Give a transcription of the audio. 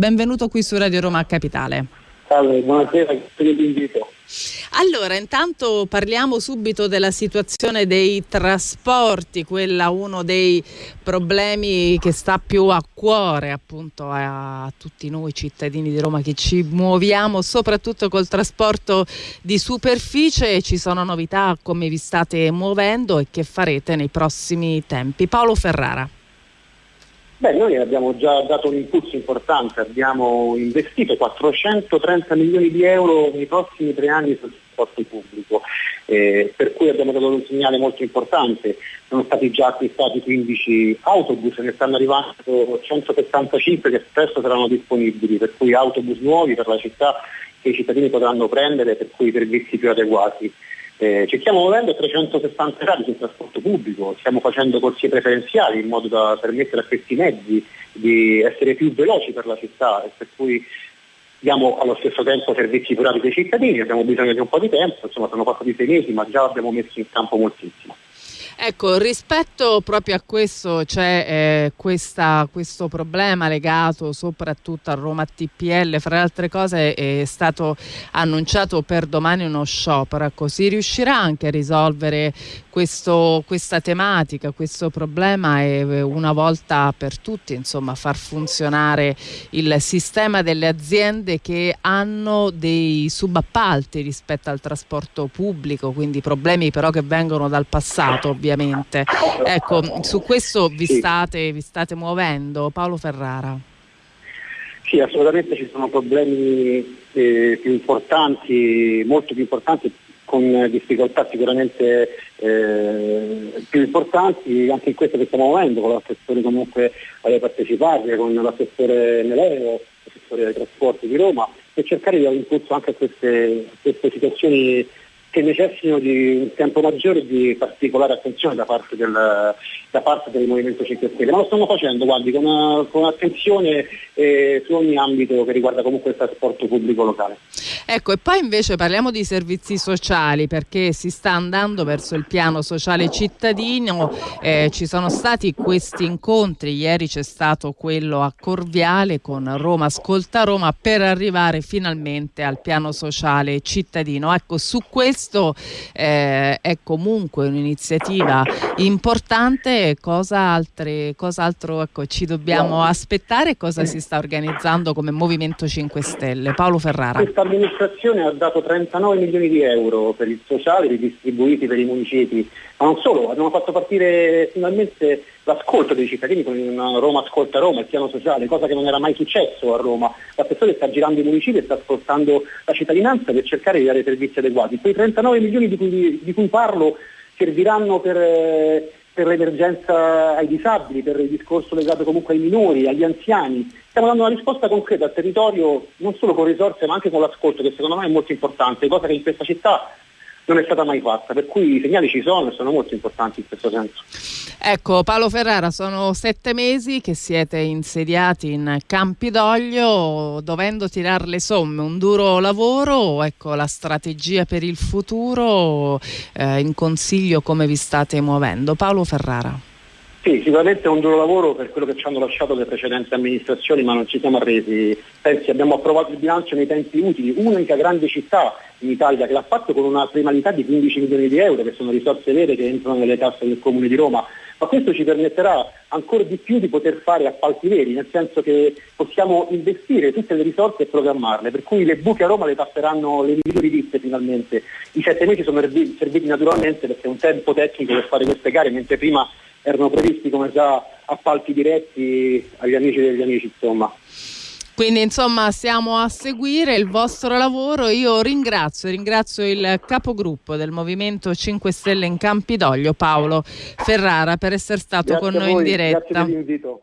benvenuto qui su Radio Roma Capitale. Salve, buonasera, grazie per l'invito. Allora, intanto parliamo subito della situazione dei trasporti, quella uno dei problemi che sta più a cuore appunto a tutti noi cittadini di Roma che ci muoviamo soprattutto col trasporto di superficie. Ci sono novità come vi state muovendo e che farete nei prossimi tempi. Paolo Ferrara. Beh, noi abbiamo già dato un impulso importante, abbiamo investito 430 milioni di euro nei prossimi tre anni sul trasporto pubblico, eh, per cui abbiamo dato un segnale molto importante. Sono stati già acquistati 15 autobus, ne stanno arrivando 175 che presto saranno disponibili, per cui autobus nuovi per la città che i cittadini potranno prendere, per cui i servizi più adeguati. Eh, ci stiamo muovendo a 360 gradi sul trasporto pubblico, stiamo facendo corsie preferenziali in modo da permettere a questi mezzi di essere più veloci per la città e per cui diamo allo stesso tempo servizi rapidi ai cittadini, abbiamo bisogno di un po' di tempo, insomma sono passati sei mesi ma già abbiamo messo in campo moltissimo. Ecco, rispetto proprio a questo c'è eh, questo problema legato soprattutto a Roma TPL, fra le altre cose è stato annunciato per domani uno sciopero, ecco, si riuscirà anche a risolvere questo, questa tematica, questo problema e eh, una volta per tutti insomma far funzionare il sistema delle aziende che hanno dei subappalti rispetto al trasporto pubblico, quindi problemi però che vengono dal passato ovviamente. Ecco, su questo vi, sì. state, vi state muovendo. Paolo Ferrara. Sì, assolutamente ci sono problemi eh, più importanti, molto più importanti, con difficoltà sicuramente eh, più importanti, anche in questo che stiamo muovendo, con l'assessore comunque alle partecipate, con l'assessore Meleo, l'assessore dei trasporti di Roma, per cercare di dare impulso anche a queste, a queste situazioni che necessitano di un tempo maggiore e di particolare attenzione da parte, del, da parte del Movimento 5 Stelle, ma lo stiamo facendo guardi, con, con attenzione eh, su ogni ambito che riguarda comunque il trasporto pubblico locale. Ecco, e poi invece parliamo di servizi sociali perché si sta andando verso il piano sociale cittadino, eh, ci sono stati questi incontri, ieri c'è stato quello a Corviale con Roma Ascolta Roma per arrivare finalmente al piano sociale cittadino. Ecco, su questo eh, è comunque un'iniziativa importante, cosa, altre, cosa altro ecco, ci dobbiamo aspettare cosa si sta organizzando come Movimento 5 Stelle? Paolo Ferrara. Questa amministrazione ha dato 39 milioni di euro per il sociale ridistribuiti per i municipi, ma non solo, abbiamo fatto partire finalmente l'ascolto dei cittadini con Roma Ascolta Roma, il piano sociale, cosa che non era mai successo a Roma. L'assessore sta girando i municipi e sta ascoltando la cittadinanza per cercare di dare servizi adeguati. Quei 39 milioni di cui, di cui parlo serviranno per, eh, per l'emergenza ai disabili, per il discorso legato comunque ai minori, agli anziani. Stiamo dando una risposta concreta al territorio non solo con risorse ma anche con l'ascolto che secondo me è molto importante, cosa che in questa città non è stata mai fatta, per cui i segnali ci sono e sono molto importanti in questo senso. Ecco, Paolo Ferrara, sono sette mesi che siete insediati in Campidoglio, dovendo tirare le somme, un duro lavoro, ecco la strategia per il futuro, eh, in consiglio come vi state muovendo. Paolo Ferrara. Sì, sicuramente è un duro lavoro per quello che ci hanno lasciato le precedenti amministrazioni, ma non ci siamo arresi. Pensi, abbiamo approvato il bilancio nei tempi utili, unica grande città in Italia che l'ha fatto con una primalità di 15 milioni di euro, che sono risorse vere che entrano nelle casse del Comune di Roma, ma questo ci permetterà ancora di più di poter fare appalti veri, nel senso che possiamo investire tutte le risorse e programmarle, per cui le buche a Roma le passeranno le migliori ditte finalmente. I sette mesi sono serviti naturalmente perché è un tempo tecnico per fare queste gare, mentre prima erano previsti come già appalti diretti agli amici degli amici, insomma. Quindi insomma stiamo a seguire il vostro lavoro. Io ringrazio, ringrazio il capogruppo del Movimento 5 Stelle in Campidoglio, Paolo Ferrara, per essere stato Grazie con noi in diretta. Grazie per l'invito.